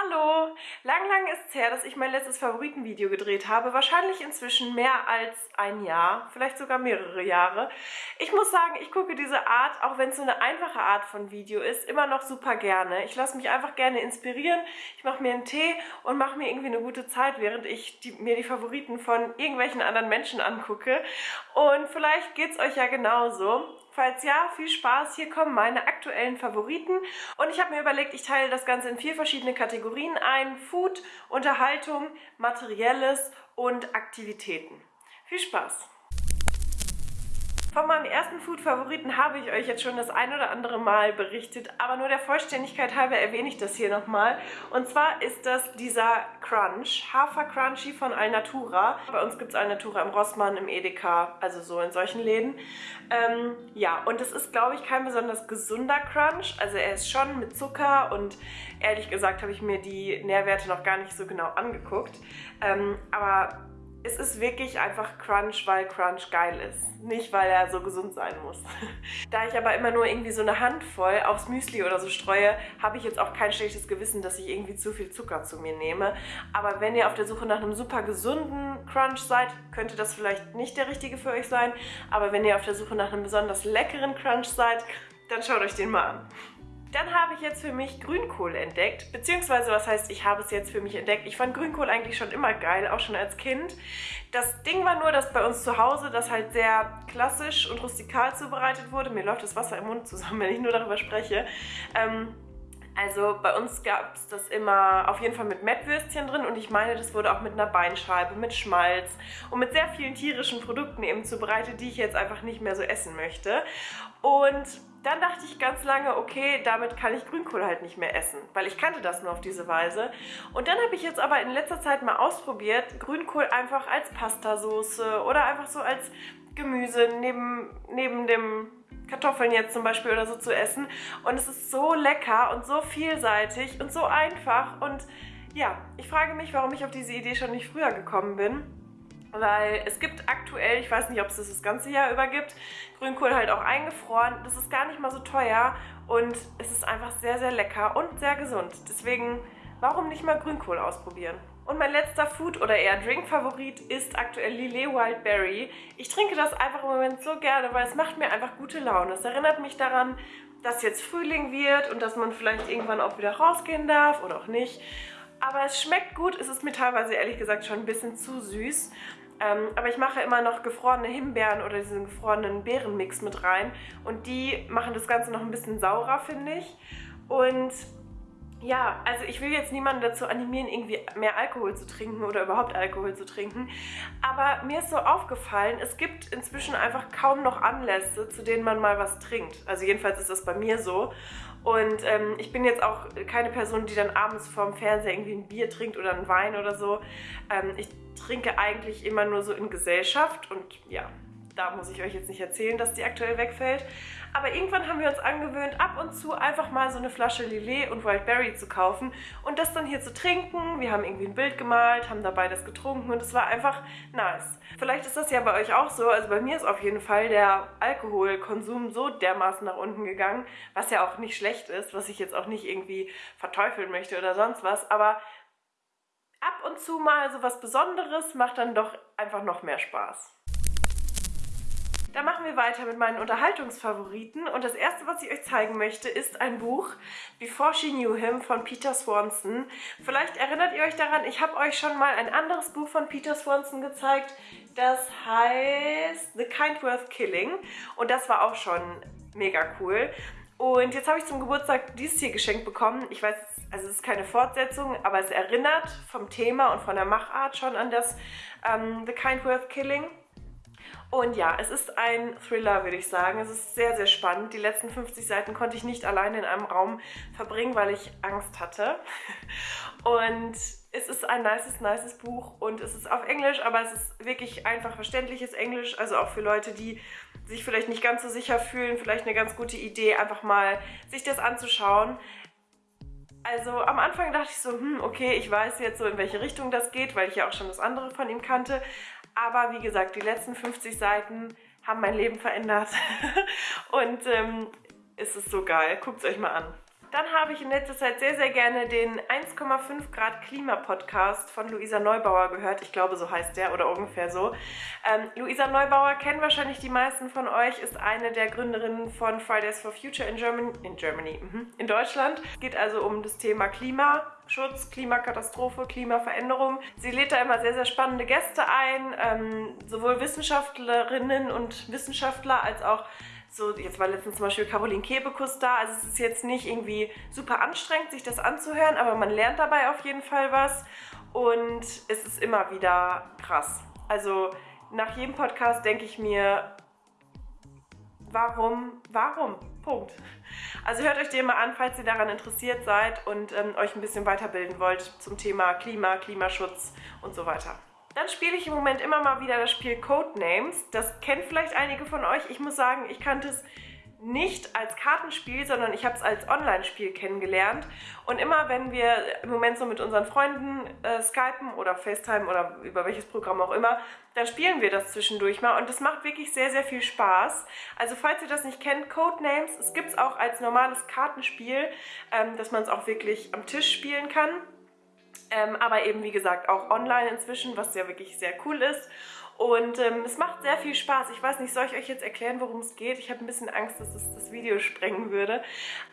Hallo! Lang, lang ist es her, dass ich mein letztes Favoritenvideo gedreht habe. Wahrscheinlich inzwischen mehr als ein Jahr, vielleicht sogar mehrere Jahre. Ich muss sagen, ich gucke diese Art, auch wenn es so eine einfache Art von Video ist, immer noch super gerne. Ich lasse mich einfach gerne inspirieren. Ich mache mir einen Tee und mache mir irgendwie eine gute Zeit, während ich die, mir die Favoriten von irgendwelchen anderen Menschen angucke. Und vielleicht geht es euch ja genauso. Falls ja, viel Spaß. Hier kommen meine aktuellen Favoriten. Und ich habe mir überlegt, ich teile das Ganze in vier verschiedene Kategorien ein. Food, Unterhaltung, Materielles und Aktivitäten. Viel Spaß! Von meinem ersten Food-Favoriten habe ich euch jetzt schon das ein oder andere Mal berichtet, aber nur der Vollständigkeit halber erwähne ich das hier nochmal. Und zwar ist das dieser Crunch, Hafer Crunchy von Alnatura. Bei uns gibt es Alnatura im Rossmann, im Edeka, also so in solchen Läden. Ähm, ja, und es ist, glaube ich, kein besonders gesunder Crunch. Also er ist schon mit Zucker und ehrlich gesagt habe ich mir die Nährwerte noch gar nicht so genau angeguckt. Ähm, aber es ist wirklich einfach Crunch, weil Crunch geil ist. Nicht, weil er so gesund sein muss. da ich aber immer nur irgendwie so eine Handvoll aufs Müsli oder so streue, habe ich jetzt auch kein schlechtes Gewissen, dass ich irgendwie zu viel Zucker zu mir nehme. Aber wenn ihr auf der Suche nach einem super gesunden Crunch seid, könnte das vielleicht nicht der richtige für euch sein. Aber wenn ihr auf der Suche nach einem besonders leckeren Crunch seid, dann schaut euch den mal an. Dann habe ich jetzt für mich Grünkohl entdeckt, beziehungsweise was heißt, ich habe es jetzt für mich entdeckt. Ich fand Grünkohl eigentlich schon immer geil, auch schon als Kind. Das Ding war nur, dass bei uns zu Hause das halt sehr klassisch und rustikal zubereitet wurde. Mir läuft das Wasser im Mund zusammen, wenn ich nur darüber spreche. Ähm, also bei uns gab es das immer auf jeden Fall mit Mettwürstchen drin und ich meine, das wurde auch mit einer Beinscheibe, mit Schmalz und mit sehr vielen tierischen Produkten eben zubereitet, die ich jetzt einfach nicht mehr so essen möchte. Und dann dachte ich ganz lange, okay, damit kann ich Grünkohl halt nicht mehr essen, weil ich kannte das nur auf diese Weise. Und dann habe ich jetzt aber in letzter Zeit mal ausprobiert, Grünkohl einfach als Pastasoße oder einfach so als Gemüse neben, neben dem Kartoffeln jetzt zum Beispiel oder so zu essen. Und es ist so lecker und so vielseitig und so einfach. Und ja, ich frage mich, warum ich auf diese Idee schon nicht früher gekommen bin. Weil es gibt aktuell, ich weiß nicht, ob es das das ganze Jahr über gibt, Grünkohl halt auch eingefroren. Das ist gar nicht mal so teuer und es ist einfach sehr, sehr lecker und sehr gesund. Deswegen, warum nicht mal Grünkohl ausprobieren? Und mein letzter Food- oder eher Drink-Favorit ist aktuell Lillet Wildberry. Ich trinke das einfach im Moment so gerne, weil es macht mir einfach gute Laune. Es erinnert mich daran, dass jetzt Frühling wird und dass man vielleicht irgendwann auch wieder rausgehen darf oder auch nicht. Aber es schmeckt gut, es ist mir teilweise ehrlich gesagt schon ein bisschen zu süß. Ähm, aber ich mache immer noch gefrorene Himbeeren oder diesen gefrorenen Beerenmix mit rein. Und die machen das Ganze noch ein bisschen saurer, finde ich. Und ja, also ich will jetzt niemanden dazu animieren, irgendwie mehr Alkohol zu trinken oder überhaupt Alkohol zu trinken. Aber mir ist so aufgefallen, es gibt inzwischen einfach kaum noch Anlässe, zu denen man mal was trinkt. Also jedenfalls ist das bei mir so. Und ähm, ich bin jetzt auch keine Person, die dann abends vorm Fernseher irgendwie ein Bier trinkt oder einen Wein oder so. Ähm, ich trinke eigentlich immer nur so in Gesellschaft und ja, da muss ich euch jetzt nicht erzählen, dass die aktuell wegfällt. Aber irgendwann haben wir uns angewöhnt, ab und zu einfach mal so eine Flasche Lillet und Wildberry zu kaufen und das dann hier zu trinken. Wir haben irgendwie ein Bild gemalt, haben dabei das getrunken und es war einfach nice. Vielleicht ist das ja bei euch auch so. Also bei mir ist auf jeden Fall der Alkoholkonsum so dermaßen nach unten gegangen, was ja auch nicht schlecht ist, was ich jetzt auch nicht irgendwie verteufeln möchte oder sonst was. Aber ab und zu mal so was Besonderes macht dann doch einfach noch mehr Spaß. Dann machen wir weiter mit meinen Unterhaltungsfavoriten und das erste, was ich euch zeigen möchte, ist ein Buch Before She Knew Him von Peter Swanson. Vielleicht erinnert ihr euch daran, ich habe euch schon mal ein anderes Buch von Peter Swanson gezeigt, das heißt The Kind Worth Killing und das war auch schon mega cool. Und jetzt habe ich zum Geburtstag dieses hier geschenkt bekommen. Ich weiß, also es ist keine Fortsetzung, aber es erinnert vom Thema und von der Machart schon an das ähm, The Kind Worth Killing. Und ja, es ist ein Thriller, würde ich sagen. Es ist sehr, sehr spannend. Die letzten 50 Seiten konnte ich nicht alleine in einem Raum verbringen, weil ich Angst hatte. Und es ist ein nices, nices Buch und es ist auf Englisch, aber es ist wirklich einfach verständliches Englisch. Also auch für Leute, die sich vielleicht nicht ganz so sicher fühlen, vielleicht eine ganz gute Idee, einfach mal sich das anzuschauen. Also am Anfang dachte ich so, hm, okay, ich weiß jetzt so, in welche Richtung das geht, weil ich ja auch schon das andere von ihm kannte. Aber wie gesagt, die letzten 50 Seiten haben mein Leben verändert. Und ähm, es ist so geil. Guckt es euch mal an. Dann habe ich in letzter Zeit sehr, sehr gerne den 1,5 Grad Klima-Podcast von Luisa Neubauer gehört. Ich glaube, so heißt der oder ungefähr so. Ähm, Luisa Neubauer kennen wahrscheinlich die meisten von euch, ist eine der Gründerinnen von Fridays for Future in Germany, in, Germany, mhm, in Deutschland. Es geht also um das Thema Klimaschutz, Klimakatastrophe, Klimaveränderung. Sie lädt da immer sehr, sehr spannende Gäste ein, ähm, sowohl Wissenschaftlerinnen und Wissenschaftler als auch so, jetzt war letztens zum Beispiel Caroline Kebekus da, also es ist jetzt nicht irgendwie super anstrengend, sich das anzuhören, aber man lernt dabei auf jeden Fall was und es ist immer wieder krass. Also nach jedem Podcast denke ich mir, warum, warum? Punkt. Also hört euch den mal an, falls ihr daran interessiert seid und ähm, euch ein bisschen weiterbilden wollt zum Thema Klima, Klimaschutz und so weiter. Dann spiele ich im Moment immer mal wieder das Spiel Codenames. Das kennt vielleicht einige von euch. Ich muss sagen, ich kannte es nicht als Kartenspiel, sondern ich habe es als Online-Spiel kennengelernt. Und immer wenn wir im Moment so mit unseren Freunden äh, skypen oder FaceTime oder über welches Programm auch immer, dann spielen wir das zwischendurch mal und das macht wirklich sehr, sehr viel Spaß. Also falls ihr das nicht kennt, Codenames, es gibt es auch als normales Kartenspiel, ähm, dass man es auch wirklich am Tisch spielen kann. Ähm, aber eben wie gesagt auch online inzwischen, was ja wirklich sehr cool ist. Und ähm, es macht sehr viel Spaß. Ich weiß nicht, soll ich euch jetzt erklären, worum es geht? Ich habe ein bisschen Angst, dass es das Video sprengen würde.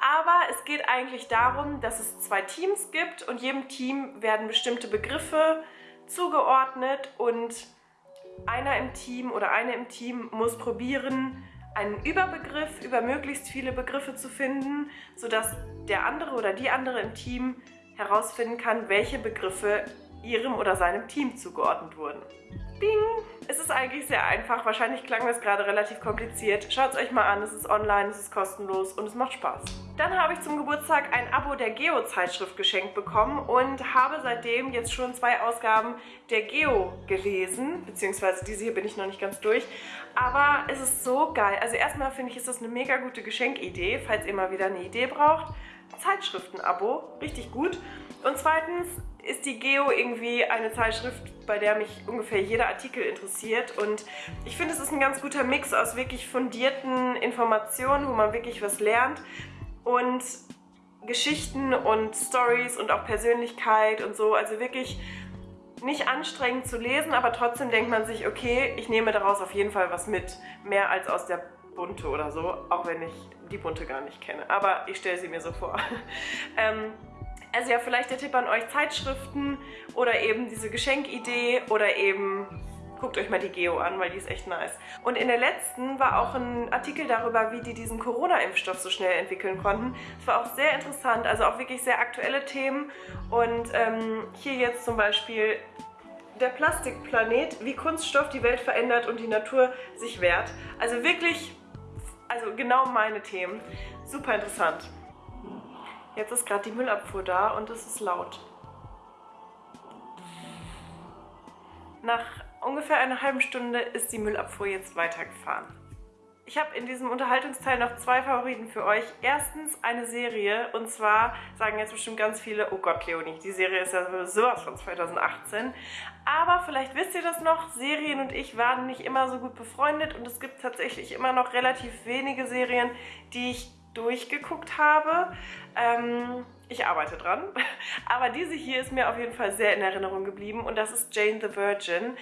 Aber es geht eigentlich darum, dass es zwei Teams gibt und jedem Team werden bestimmte Begriffe zugeordnet und einer im Team oder eine im Team muss probieren, einen Überbegriff über möglichst viele Begriffe zu finden, sodass der andere oder die andere im Team herausfinden kann, welche Begriffe ihrem oder seinem Team zugeordnet wurden. Bing! Es ist eigentlich sehr einfach. Wahrscheinlich klang das gerade relativ kompliziert. Schaut es euch mal an. Es ist online, es ist kostenlos und es macht Spaß. Dann habe ich zum Geburtstag ein Abo der Geo-Zeitschrift geschenkt bekommen und habe seitdem jetzt schon zwei Ausgaben der Geo gelesen. Beziehungsweise diese hier bin ich noch nicht ganz durch. Aber es ist so geil. Also erstmal finde ich, ist das eine mega gute Geschenkidee, falls ihr mal wieder eine Idee braucht. Zeitschriften-Abo, richtig gut. Und zweitens ist die Geo irgendwie eine Zeitschrift, bei der mich ungefähr jeder Artikel interessiert. Und ich finde, es ist ein ganz guter Mix aus wirklich fundierten Informationen, wo man wirklich was lernt und Geschichten und Stories und auch Persönlichkeit und so. Also wirklich nicht anstrengend zu lesen, aber trotzdem denkt man sich, okay, ich nehme daraus auf jeden Fall was mit. Mehr als aus der Bunte oder so, auch wenn ich die Bunte gar nicht kenne. Aber ich stelle sie mir so vor. ähm, also ja, vielleicht der Tipp an euch, Zeitschriften oder eben diese Geschenkidee oder eben guckt euch mal die Geo an, weil die ist echt nice. Und in der letzten war auch ein Artikel darüber, wie die diesen Corona-Impfstoff so schnell entwickeln konnten. Das war auch sehr interessant, also auch wirklich sehr aktuelle Themen. Und ähm, hier jetzt zum Beispiel der Plastikplanet, wie Kunststoff die Welt verändert und die Natur sich wehrt. Also wirklich also genau meine Themen. Super interessant. Jetzt ist gerade die Müllabfuhr da und es ist laut. Nach ungefähr einer halben Stunde ist die Müllabfuhr jetzt weitergefahren. Ich habe in diesem Unterhaltungsteil noch zwei Favoriten für euch. Erstens eine Serie und zwar sagen jetzt bestimmt ganz viele, oh Gott Leonie, die Serie ist ja sowas von 2018. Aber vielleicht wisst ihr das noch, Serien und ich waren nicht immer so gut befreundet und es gibt tatsächlich immer noch relativ wenige Serien, die ich durchgeguckt habe. Ähm, ich arbeite dran. Aber diese hier ist mir auf jeden Fall sehr in Erinnerung geblieben und das ist Jane the Virgin.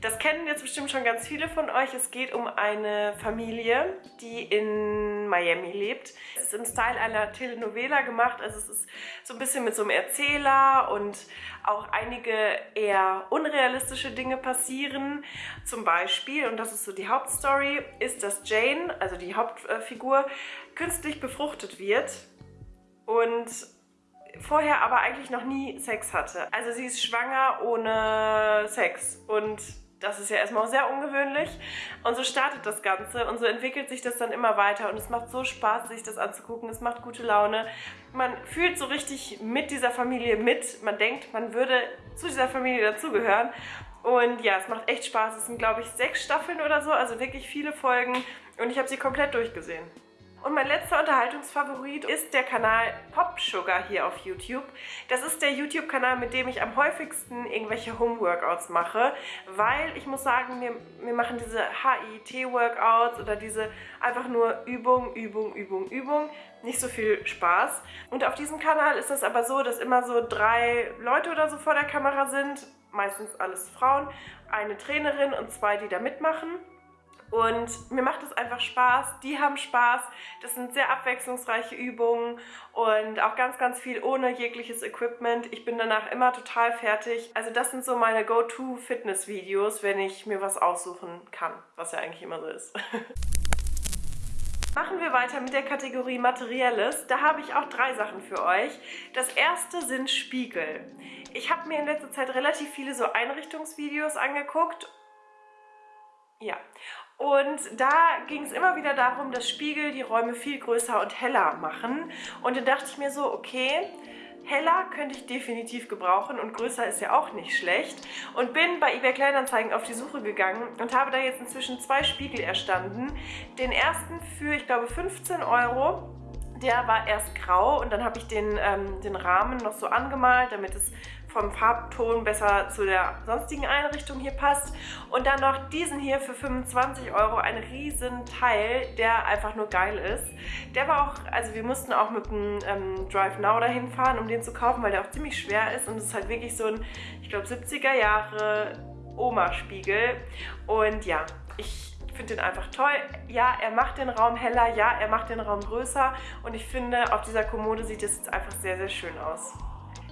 Das kennen jetzt bestimmt schon ganz viele von euch. Es geht um eine Familie, die in Miami lebt. Es ist im Style einer Telenovela gemacht, also es ist so ein bisschen mit so einem Erzähler und auch einige eher unrealistische Dinge passieren. Zum Beispiel, und das ist so die Hauptstory, ist, dass Jane, also die Hauptfigur, künstlich befruchtet wird und vorher aber eigentlich noch nie Sex hatte. Also sie ist schwanger ohne Sex und das ist ja erstmal sehr ungewöhnlich. Und so startet das Ganze und so entwickelt sich das dann immer weiter und es macht so Spaß, sich das anzugucken. Es macht gute Laune. Man fühlt so richtig mit dieser Familie mit. Man denkt, man würde zu dieser Familie dazugehören. Und ja, es macht echt Spaß. Es sind, glaube ich, sechs Staffeln oder so, also wirklich viele Folgen. Und ich habe sie komplett durchgesehen. Und mein letzter Unterhaltungsfavorit ist der Kanal Pop Sugar hier auf YouTube. Das ist der YouTube-Kanal, mit dem ich am häufigsten irgendwelche Home-Workouts mache, weil ich muss sagen, mir, mir machen diese HIT-Workouts oder diese einfach nur Übung, Übung, Übung, Übung nicht so viel Spaß. Und auf diesem Kanal ist es aber so, dass immer so drei Leute oder so vor der Kamera sind, meistens alles Frauen, eine Trainerin und zwei, die da mitmachen. Und mir macht es einfach Spaß, die haben Spaß, das sind sehr abwechslungsreiche Übungen und auch ganz, ganz viel ohne jegliches Equipment. Ich bin danach immer total fertig. Also das sind so meine Go-To-Fitness-Videos, wenn ich mir was aussuchen kann, was ja eigentlich immer so ist. Machen wir weiter mit der Kategorie Materielles. Da habe ich auch drei Sachen für euch. Das erste sind Spiegel. Ich habe mir in letzter Zeit relativ viele so Einrichtungsvideos angeguckt ja, und da ging es immer wieder darum, dass Spiegel die Räume viel größer und heller machen. Und dann dachte ich mir so, okay, heller könnte ich definitiv gebrauchen und größer ist ja auch nicht schlecht. Und bin bei eBay Kleinanzeigen auf die Suche gegangen und habe da jetzt inzwischen zwei Spiegel erstanden. Den ersten für, ich glaube, 15 Euro. Der war erst grau und dann habe ich den, ähm, den Rahmen noch so angemalt, damit es vom Farbton besser zu der sonstigen Einrichtung hier passt. Und dann noch diesen hier für 25 Euro, ein riesen Teil, der einfach nur geil ist. Der war auch, also wir mussten auch mit dem ähm, Drive Now dahin fahren, um den zu kaufen, weil der auch ziemlich schwer ist und es ist halt wirklich so ein, ich glaube 70er Jahre Oma-Spiegel. Und ja, ich finde den einfach toll. Ja, er macht den Raum heller, ja, er macht den Raum größer und ich finde, auf dieser Kommode sieht es jetzt einfach sehr, sehr schön aus.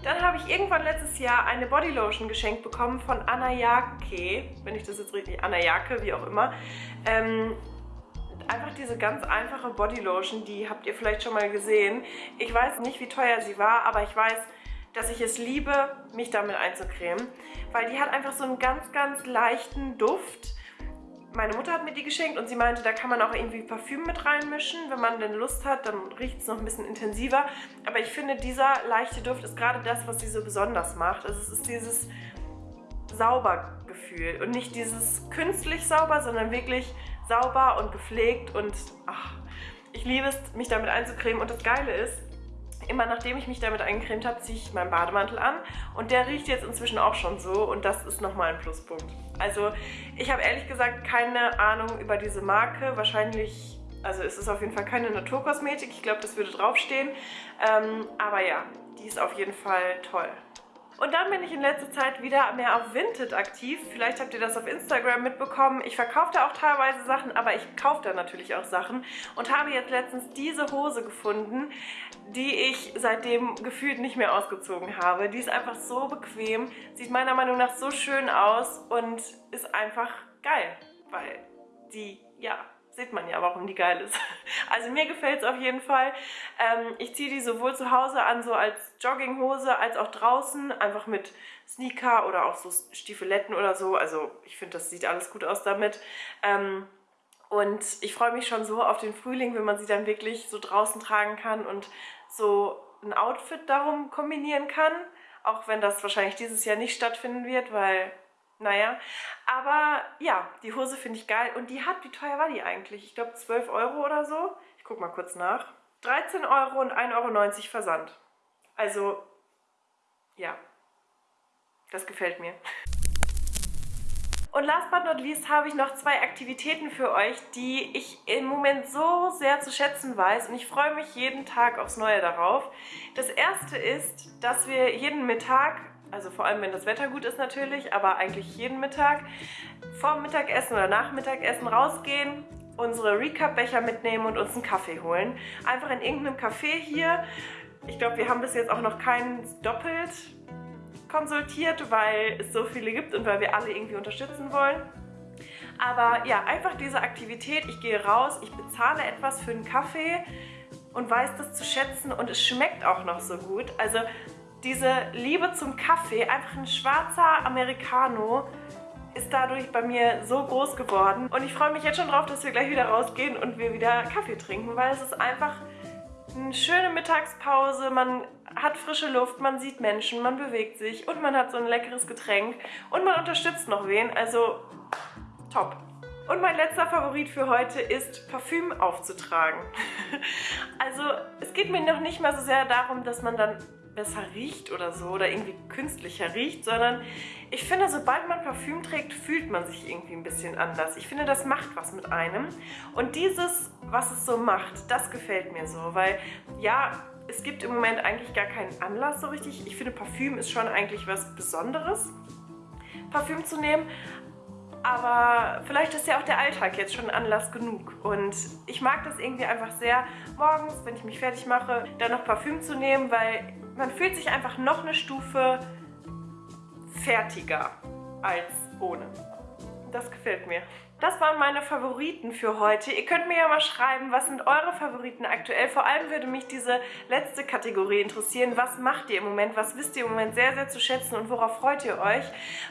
Dann habe ich irgendwann letztes Jahr eine Bodylotion geschenkt bekommen von Anayake, wenn ich das jetzt richtig, Anayake, wie auch immer. Ähm, einfach diese ganz einfache Bodylotion, die habt ihr vielleicht schon mal gesehen. Ich weiß nicht, wie teuer sie war, aber ich weiß, dass ich es liebe, mich damit einzucremen, weil die hat einfach so einen ganz, ganz leichten Duft meine Mutter hat mir die geschenkt und sie meinte, da kann man auch irgendwie Parfüm mit reinmischen. Wenn man denn Lust hat, dann riecht es noch ein bisschen intensiver. Aber ich finde, dieser leichte Duft ist gerade das, was sie so besonders macht. Also es ist dieses Saubergefühl und nicht dieses künstlich sauber, sondern wirklich sauber und gepflegt und ach, ich liebe es, mich damit einzucremen. Und das Geile ist, immer nachdem ich mich damit eingecremt habe, ziehe ich meinen Bademantel an und der riecht jetzt inzwischen auch schon so und das ist nochmal ein Pluspunkt. Also ich habe ehrlich gesagt keine Ahnung über diese Marke, wahrscheinlich, also es ist auf jeden Fall keine Naturkosmetik, ich glaube das würde draufstehen, ähm, aber ja, die ist auf jeden Fall toll. Und dann bin ich in letzter Zeit wieder mehr auf Vinted aktiv. Vielleicht habt ihr das auf Instagram mitbekommen. Ich verkaufe da auch teilweise Sachen, aber ich kaufe da natürlich auch Sachen. Und habe jetzt letztens diese Hose gefunden, die ich seitdem gefühlt nicht mehr ausgezogen habe. Die ist einfach so bequem, sieht meiner Meinung nach so schön aus und ist einfach geil. Weil die, ja, sieht man ja, warum die geil ist. Also mir gefällt es auf jeden Fall. Ähm, ich ziehe die sowohl zu Hause an, so als Jogginghose, als auch draußen, einfach mit Sneaker oder auch so Stiefeletten oder so. Also ich finde, das sieht alles gut aus damit. Ähm, und ich freue mich schon so auf den Frühling, wenn man sie dann wirklich so draußen tragen kann und so ein Outfit darum kombinieren kann. Auch wenn das wahrscheinlich dieses Jahr nicht stattfinden wird, weil naja, aber ja, die Hose finde ich geil. Und die hat, wie teuer war die eigentlich? Ich glaube 12 Euro oder so. Ich gucke mal kurz nach. 13 Euro und 1,90 Euro Versand. Also, ja, das gefällt mir. Und last but not least habe ich noch zwei Aktivitäten für euch, die ich im Moment so sehr zu schätzen weiß und ich freue mich jeden Tag aufs Neue darauf. Das erste ist, dass wir jeden Mittag also vor allem wenn das Wetter gut ist natürlich, aber eigentlich jeden Mittag vor Mittagessen oder nach Mittagessen rausgehen, unsere Recap-Becher mitnehmen und uns einen Kaffee holen. Einfach in irgendeinem Café hier. Ich glaube, wir haben bis jetzt auch noch keinen doppelt konsultiert, weil es so viele gibt und weil wir alle irgendwie unterstützen wollen. Aber ja, einfach diese Aktivität, ich gehe raus, ich bezahle etwas für einen Kaffee und weiß das zu schätzen und es schmeckt auch noch so gut. Also diese Liebe zum Kaffee, einfach ein schwarzer Americano, ist dadurch bei mir so groß geworden. Und ich freue mich jetzt schon drauf, dass wir gleich wieder rausgehen und wir wieder Kaffee trinken, weil es ist einfach eine schöne Mittagspause, man hat frische Luft, man sieht Menschen, man bewegt sich und man hat so ein leckeres Getränk und man unterstützt noch wen, also top. Und mein letzter Favorit für heute ist Parfüm aufzutragen. also es geht mir noch nicht mal so sehr darum, dass man dann besser riecht oder so oder irgendwie künstlicher riecht, sondern ich finde, sobald man Parfüm trägt, fühlt man sich irgendwie ein bisschen anders. Ich finde, das macht was mit einem. Und dieses, was es so macht, das gefällt mir so, weil ja, es gibt im Moment eigentlich gar keinen Anlass so richtig. Ich finde, Parfüm ist schon eigentlich was Besonderes, Parfüm zu nehmen. Aber vielleicht ist ja auch der Alltag jetzt schon Anlass genug. Und ich mag das irgendwie einfach sehr, morgens, wenn ich mich fertig mache, dann noch Parfüm zu nehmen, weil man fühlt sich einfach noch eine Stufe fertiger als ohne. Das gefällt mir. Das waren meine Favoriten für heute. Ihr könnt mir ja mal schreiben, was sind eure Favoriten aktuell. Vor allem würde mich diese letzte Kategorie interessieren. Was macht ihr im Moment? Was wisst ihr im Moment sehr, sehr zu schätzen und worauf freut ihr euch?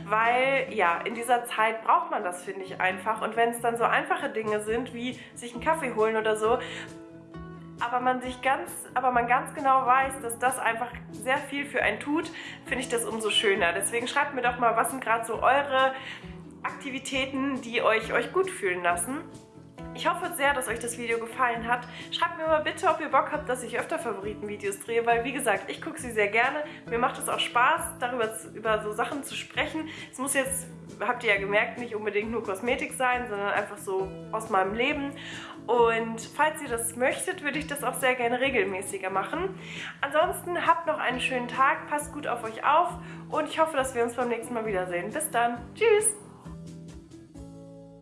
Weil, ja, in dieser Zeit braucht man das, finde ich, einfach. Und wenn es dann so einfache Dinge sind, wie sich einen Kaffee holen oder so, aber man sich ganz, aber man ganz genau weiß, dass das einfach sehr viel für einen tut, finde ich das umso schöner. Deswegen schreibt mir doch mal, was sind gerade so eure Aktivitäten, die euch, euch gut fühlen lassen. Ich hoffe sehr, dass euch das Video gefallen hat. Schreibt mir mal bitte, ob ihr Bock habt, dass ich öfter Favoritenvideos drehe, weil wie gesagt, ich gucke sie sehr gerne. Mir macht es auch Spaß, darüber zu, über so Sachen zu sprechen. Es muss jetzt, habt ihr ja gemerkt, nicht unbedingt nur Kosmetik sein, sondern einfach so aus meinem Leben. Und falls ihr das möchtet, würde ich das auch sehr gerne regelmäßiger machen. Ansonsten habt noch einen schönen Tag, passt gut auf euch auf und ich hoffe, dass wir uns beim nächsten Mal wiedersehen. Bis dann. Tschüss!